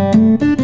you